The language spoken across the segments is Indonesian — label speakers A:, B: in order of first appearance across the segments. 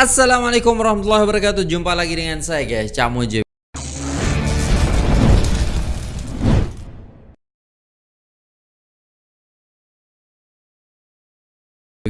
A: Assalamualaikum warahmatullahi wabarakatuh. Jumpa lagi dengan saya guys. Camo J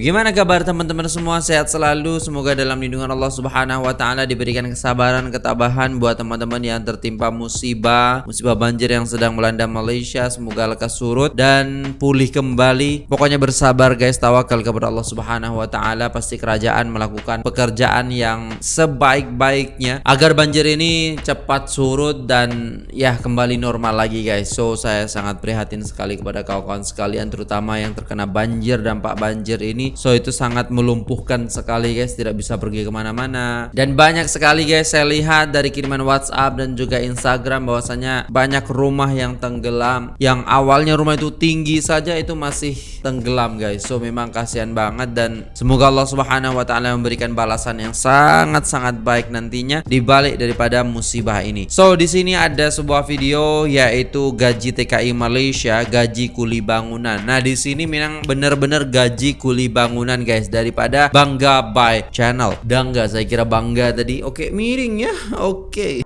A: Bagaimana kabar teman-teman semua? Sehat selalu. Semoga dalam lindungan Allah Subhanahu wa taala diberikan kesabaran, ketabahan buat teman-teman yang tertimpa musibah, musibah banjir yang sedang melanda Malaysia. Semoga lekas surut dan pulih kembali. Pokoknya bersabar guys, tawakal kepada Allah Subhanahu wa taala. Pasti kerajaan melakukan pekerjaan yang sebaik-baiknya agar banjir ini cepat surut dan ya kembali normal lagi guys. So saya sangat prihatin sekali kepada kawan-kawan sekalian terutama yang terkena banjir dampak banjir ini so itu sangat melumpuhkan sekali guys. Tidak bisa pergi ke mana-mana. Dan banyak sekali guys saya lihat dari kiriman WhatsApp dan juga Instagram bahwasanya banyak rumah yang tenggelam. Yang awalnya rumah itu tinggi saja itu masih tenggelam guys. So memang kasihan banget dan semoga Allah Subhanahu Wa Taala memberikan balasan yang sangat-sangat baik nantinya dibalik daripada musibah ini. So di sini ada sebuah video yaitu gaji TKI Malaysia gaji kuli bangunan. Nah di sini memang benar-benar gaji kuli bangunan guys. Daripada Bangga by Channel. Bangga saya kira bangga tadi. Oke, miring ya. Oke.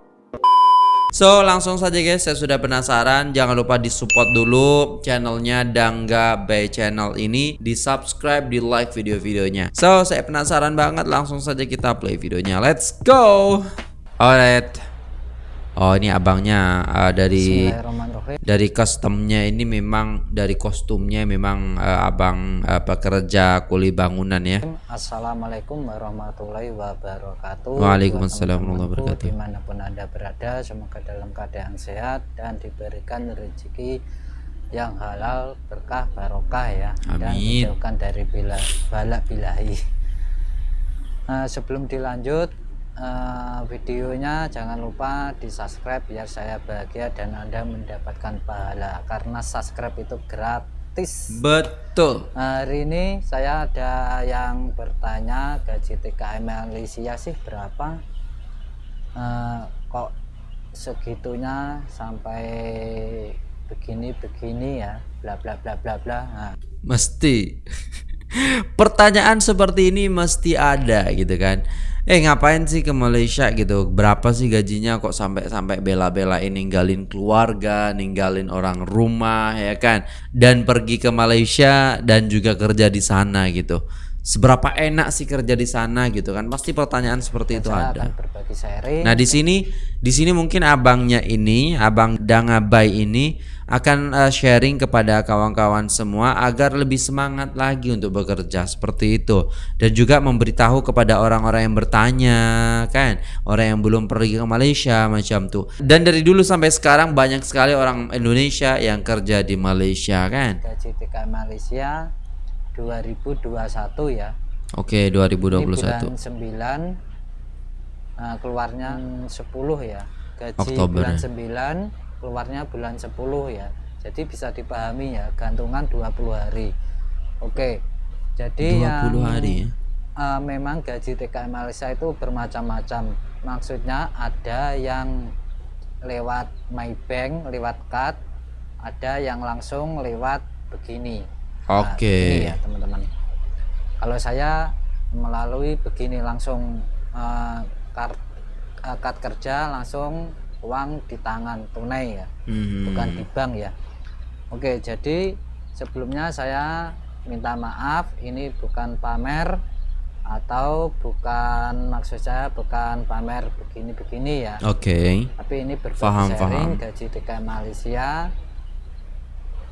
A: So langsung saja guys. Saya sudah penasaran. Jangan lupa di support dulu channelnya Dangga by Channel ini. Di subscribe, di like video-videonya. So saya penasaran banget. Langsung saja kita play videonya. Let's go. Alright Oh ini abangnya uh, dari dari customnya ini memang dari kostumnya memang uh, abang uh, pekerja kuli bangunan ya.
B: Assalamualaikum warahmatullahi wabarakatuh.
A: Waalaikumsalam warahmatullahi wabarakatuh.
B: Di mana pun anda berada, semoga dalam keadaan sehat dan diberikan rezeki yang halal berkah barokah ya
A: Amin.
B: dan dijauhkan dari bila balak bilahi. Nah, sebelum dilanjut uh, videonya jangan lupa di subscribe biar saya bahagia dan anda mendapatkan pahala karena subscribe itu gratis.
A: Betul.
B: Hari ini saya ada yang bertanya gaji TKM Malaysia sih berapa? Uh, kok segitunya sampai begini-begini ya? Bla bla bla bla bla. Nah.
A: mesti pertanyaan seperti ini mesti ada gitu kan? Eh ngapain sih ke Malaysia gitu? Berapa sih gajinya kok sampai sampai bela-belain ninggalin keluarga ninggalin orang rumah ya kan? Dan pergi ke Malaysia dan juga kerja di sana gitu. Seberapa enak sih kerja di sana gitu kan? Pasti pertanyaan seperti itu ada. nah di sini di sini mungkin abangnya ini abang Dangabai ini akan uh, sharing kepada kawan-kawan semua agar lebih semangat lagi untuk bekerja seperti itu. Dan juga memberitahu kepada orang-orang yang bertanya kan? Orang yang belum pergi ke Malaysia macam tuh dan dari dulu sampai sekarang banyak sekali orang Indonesia yang kerja di Malaysia kan?
B: Gaji TK Malaysia 2021 ya.
A: Oke 2021
B: Ini bulan 9 nah, keluarnya 10 ya. Gaji
A: Oktober.
B: bulan 9 keluarnya bulan 10 ya. Jadi bisa dipahami ya gantungan 20 hari. Oke jadi
A: 20
B: yang
A: hari ya?
B: uh, memang gaji TKM Malaysia itu bermacam-macam. Maksudnya ada yang lewat Maybank lewat card ada yang langsung lewat begini.
A: Nah, oke. okay.
B: ya teman-teman. Kalau saya melalui begini langsung uh, card, uh, card kerja langsung uang di tangan tunai ya. Hmm. bukan di bank ya. Oke jadi sebelumnya saya minta maaf ini bukan pamer atau bukan maksud saya bukan pamer begini-begini ya.
A: Oke. Okay.
B: tapi ini berbagi sharing gaji TK Malaysia.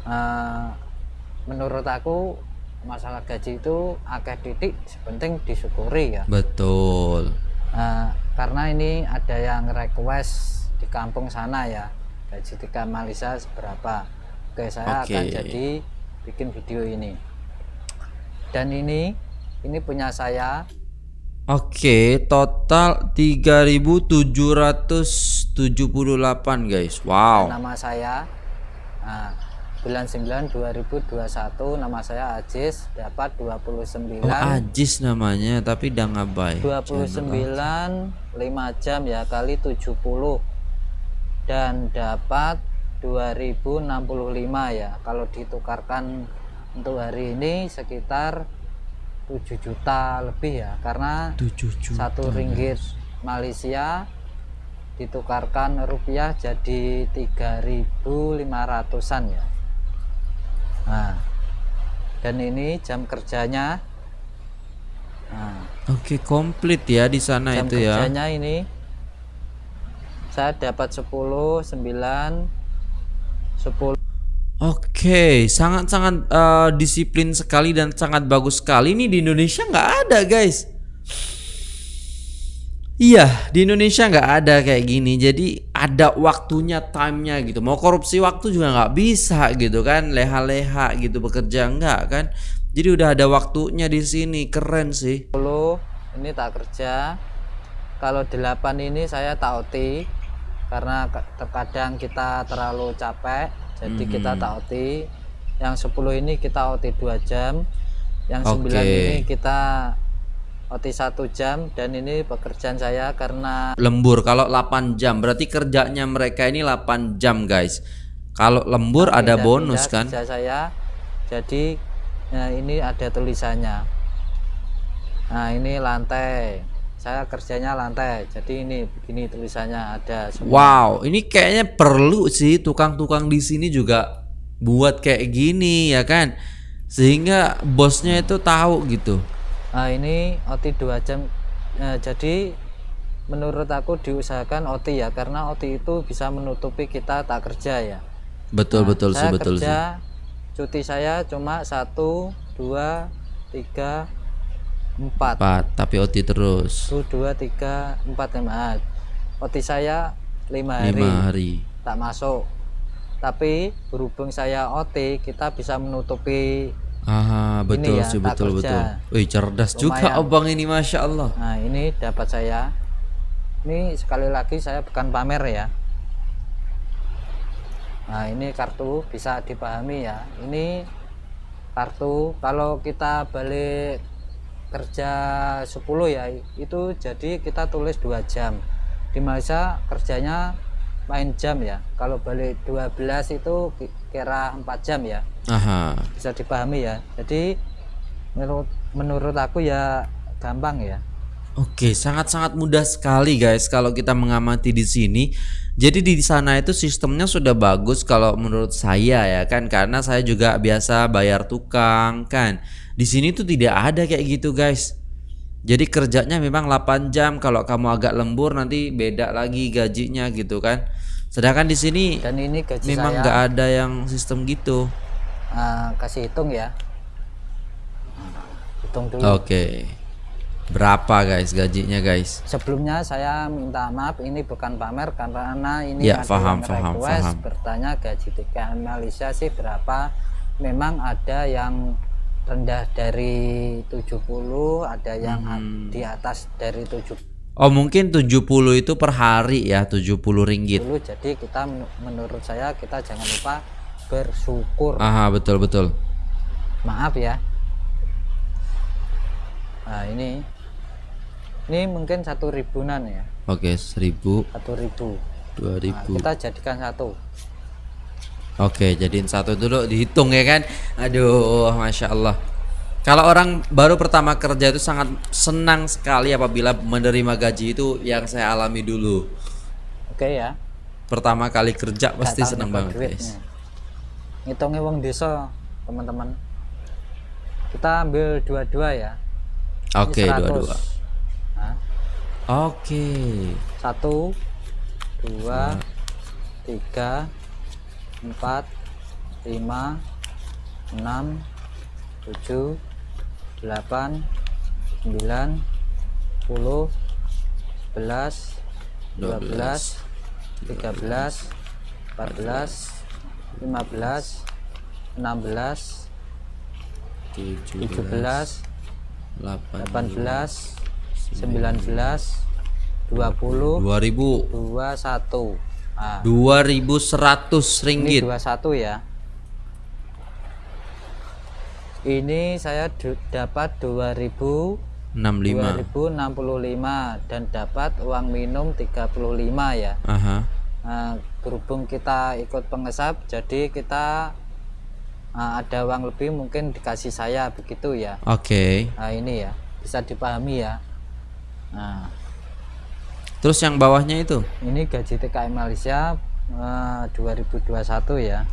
B: Uh, menurut aku masalah gaji itu akeh titik penting disyukuri ya.
A: Betul.
B: Uh, karena ini ada yang request di kampung sana ya. Gaji tiga Malaysia seberapa? Oke saya okay. akan jadi bikin video ini. Dan ini ini punya saya.
A: Oke, total 3778 guys. Wow.
B: Nama saya nah, bulan 9 2021 nama saya Ajis dapat 29
A: oh, Ajis namanya tapi udah ngabai
B: 29 5 jam ya kali 70 dan dapat 2065 ya kalau ditukarkan untuk hari ini sekitar 7 juta lebih ya karena
A: 7 juta.
B: satu ringgit Malaysia ditukarkan rupiah jadi 3.500an ya nah dan ini jam kerjanya nah,
A: Oke, komplit ya di sana
B: jam
A: itu ya.
B: kerjanya ini saya dapat 10 9 10
A: Oke, sangat-sangat eh, disiplin sekali dan sangat bagus sekali. Ini di Indonesia nggak ada, guys. Iya, di Indonesia nggak ada kayak gini. Jadi ada waktunya, timenya gitu. Mau korupsi waktu juga nggak bisa gitu kan, leha-leha gitu bekerja nggak kan. Jadi udah ada waktunya di sini, keren sih.
B: 10 ini tak kerja kalau 8 ini saya tak OT karena terkadang kita terlalu capek jadi kita
A: Mhm.
B: tak OT yang 10 ini kita OT 2 jam yang 9
A: Oke.
B: ini kita OT 1 jam dan ini pekerjaan saya karena
A: Lembur kalau 8 jam, berarti kerjanya mereka ini 8 jam, guys. Kalau lembur ada
B: pindah-pindah
A: bonus kan?
B: kerja saya jadi nah ini ada tulisannya nah ini lantai saya kerjanya lantai jadi ini begini tulisannya ada semua
A: Wow, ini kayaknya perlu sih tukang-tukang di sini juga buat kayak gini ya kan, sehingga bosnya itu tahu gitu.
B: nah ini OT 2 jam Nah, jadi menurut aku diusahakan OT ya karena OT itu bisa menutupi kita tak kerja ya
A: Betul betul sih betul sih.
B: kerja cuti saya cuma satu dua tiga empat.
A: Empat, tapi OT terus.
B: Satu dua tiga empat lima. OT saya lima hari,
A: lima hari.
B: tak masuk. Tapi berhubung saya OT kita bisa menutupi
A: Ah betul
B: ya,
A: sih betul betul. Wih cerdas juga
B: Lumayan.
A: abang ini masya Allah.
B: nah ini dapat saya. Ini sekali lagi saya bukan pamer ya. Nah ini kartu bisa dipahami ya. Ini kartu kalau kita balik kerja 10 ya itu jadi kita tulis 2 jam di Malaysia kerjanya main jam ya kalau balik 12 itu ki- kira 4 jam ya
A: Aha.
B: bisa dipahami ya jadi menurut menurut aku ya gampang ya
A: Oke, sangat-sangat mudah sekali guys kalau kita mengamati di sini. Jadi di sana itu sistemnya sudah bagus kalau menurut saya ya kan karena saya juga biasa bayar tukang kan. Di sini tuh tidak ada kayak gitu guys. Jadi kerjanya memang 8 jam kalau kamu agak lembur nanti beda lagi gajinya gitu kan. Sedangkan di sini
B: dan ini gaji
A: memang nggak ada yang sistem gitu.
B: ah, kasih hitung ya hitung dulu
A: Oke. Berapa guys gajinya guys?
B: sebelumnya saya minta maaf ini bukan pamer karena ini
A: Ya,
B: yang
A: paham,
B: request bertanya gaji TKM Malaysia sih berapa memang ada yang rendah dari 70 ada yang
A: Hmm.
B: di atas dari 70
A: Oh mungkin 70 itu per hari ya 70 ringgit.
B: jadi kita men- menurut saya kita jangan lupa bersyukur
A: Aha betul betul.
B: maaf ya nah ini ini mungkin satu ribuan ya
A: Oke 1000
B: satu ribu
A: 2000.
B: Nah, kita jadikan satu
A: Oke jadiin satu dulu dihitung ya kan. Aduh masya Allah. Kalau orang baru pertama kerja itu sangat senang sekali apabila menerima gaji itu yang saya alami dulu.
B: oke ya
A: Pertama kali kerja pasti senang banget guys.
B: ngitungnya uang desa teman-teman kita ambil dua-dua ya
A: Oke
B: Ini 100.
A: dua-dua.
B: Nah,
A: Oke.
B: satu dua tiga 4 5 6 7 8 9 10 11 12 13 14 15 16 17
A: 18
B: 19 20 2000 21
A: Ah.
B: dua ribu seratus
A: ringgit
B: ini satu ya ini saya dapat 2000
A: 65.
B: 2065 dan dapat uang minum 35 ya.
A: Aha.
B: Nah, berhubung kita ikut pengesap jadi kita uh, ada uang lebih mungkin dikasih saya begitu ya.
A: Oke. Okay.
B: Nah, ini ya bisa dipahami ya.
A: Nah terus yang bawahnya itu?
B: Ini gaji TKI Malaysia uh, 2021 ya.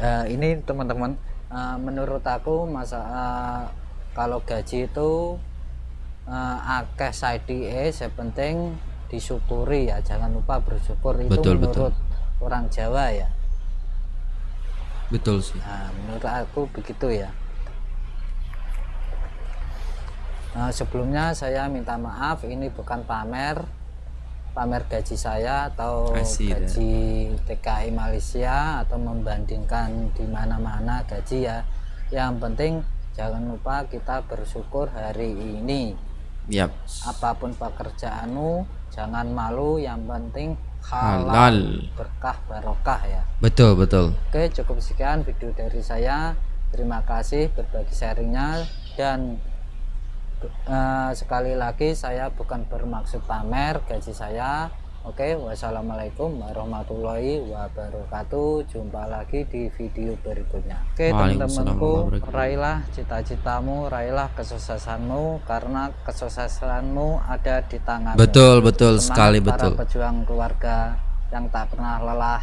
B: Uh, ini teman-teman uh, menurut aku masa uh, kalau gaji itu uh, akeh side yang penting disyukuri ya. Jangan lupa bersyukur itu betul, menurut betul. orang Jawa ya.
A: Betul sih.
B: Nah, menurut aku begitu ya nah, sebelumnya saya minta maaf ini bukan pamer pamer gaji saya atau gaji TKI Malaysia atau membandingkan di mana-mana gaji ya. Yang penting jangan lupa kita bersyukur hari ini.
A: Yep.
B: apa pun pekerjaanmu jangan malu yang penting halal, halal. berkah barokah ya.
A: Betul betul.
B: Oke cukup sekian video dari saya. Terima kasih berbagi sharingnya dan uh, sekali lagi saya bukan bermaksud pamer gaji saya Oke, wassalamualaikum warahmatullahi wabarakatuh. Jumpa lagi di video berikutnya. Oke, teman-temanku, raihlah cita-citamu, raihlah kesuksesanmu karena kesuksesanmu ada di tangan.
A: Betul, betul Semangat sekali,
B: para
A: betul.
B: pejuang keluarga yang tak pernah lelah.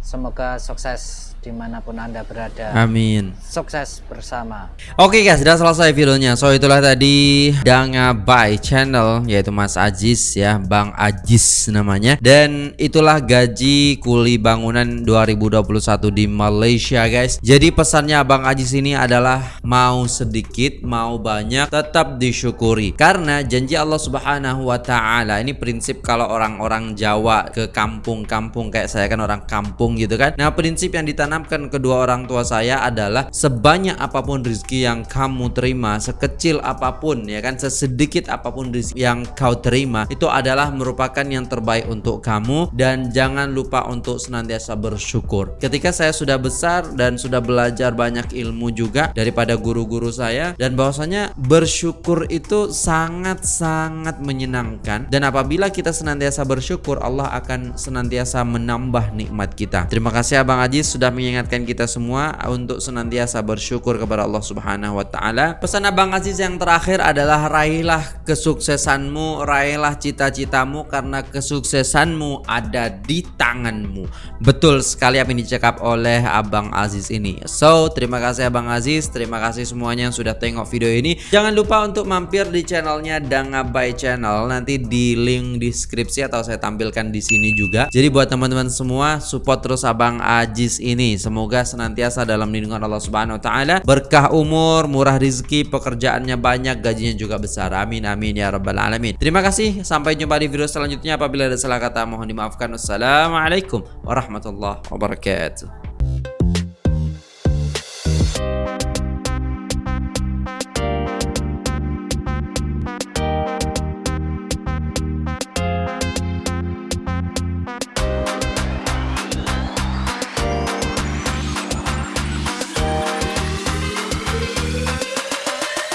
B: Semoga sukses di mana pun anda berada.
A: Amin.
B: Sukses bersama.
A: Oke okay guys sudah selesai videonya. So itulah tadi Danga by channel yaitu Mas Ajis ya Bang Ajis namanya. Dan itulah gaji kuli bangunan 2021 di Malaysia guys. Jadi pesannya Bang Ajis ini adalah mau sedikit mau banyak tetap disyukuri. Karena janji Allah subhanahu wa ta'ala ini prinsip kalau orang-orang Jawa ke kampung-kampung kayak saya kan orang kampung gitu kan nah prinsip yang ditanam ditanamkan kedua orang tua saya adalah sebanyak apa pun rezeki yang kamu terima, sekecil apa pun ya kan, sesedikit apa pun rezeki yang kau terima itu adalah merupakan yang terbaik untuk kamu dan jangan lupa untuk senantiasa bersyukur. Ketika saya sudah besar dan sudah belajar banyak ilmu juga daripada guru-guru saya dan bahwasanya bersyukur itu sangat-sangat menyenangkan dan apabila kita senantiasa bersyukur Allah akan senantiasa menambah nikmat kita. Terima kasih Abang Aziz sudah mengingatkan kita semua untuk senantiasa bersyukur kepada Allah Subhanahu wa taala. Pesan Abang Aziz yang terakhir adalah raihlah kesuksesanmu, raihlah cita-citamu karena kesuksesanmu ada di tanganmu. Betul sekali apa yang dicakap oleh Abang Aziz ini. So, terima kasih Abang Aziz, terima kasih semuanya yang sudah tengok video ini. Jangan lupa untuk mampir di channelnya Dangabai Channel. Nanti di link deskripsi atau saya tampilkan di sini juga. Jadi buat teman-teman semua support terus Abang Aziz ini Semoga senantiasa dalam lindungan Allah Subhanahu wa taala, berkah umur, murah rezeki, pekerjaannya banyak, gajinya juga besar. Amin amin ya rabbal alamin. Terima kasih, sampai jumpa di video selanjutnya. Apabila ada salah kata mohon dimaafkan. Wassalamualaikum warahmatullahi wabarakatuh.